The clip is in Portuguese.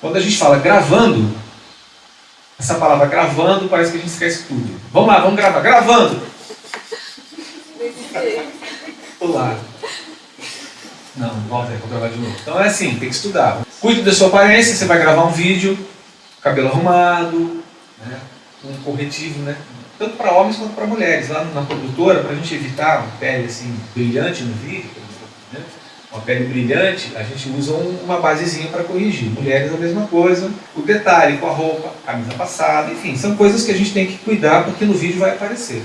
Quando a gente fala gravando, essa palavra gravando parece que a gente esquece tudo. Vamos lá, vamos gravar. Gravando! Pular. Não, volta aí, vou gravar de novo. Então é assim, tem que estudar. Cuide da sua aparência, você vai gravar um vídeo, cabelo arrumado, né, um corretivo, né? Tanto para homens quanto para mulheres. Lá na produtora, para a gente evitar uma pele assim, brilhante no vídeo, né? Uma pele brilhante, a gente usa uma basezinha para corrigir. Mulheres a mesma coisa, o detalhe com a roupa, camisa passada, enfim, são coisas que a gente tem que cuidar porque no vídeo vai aparecer.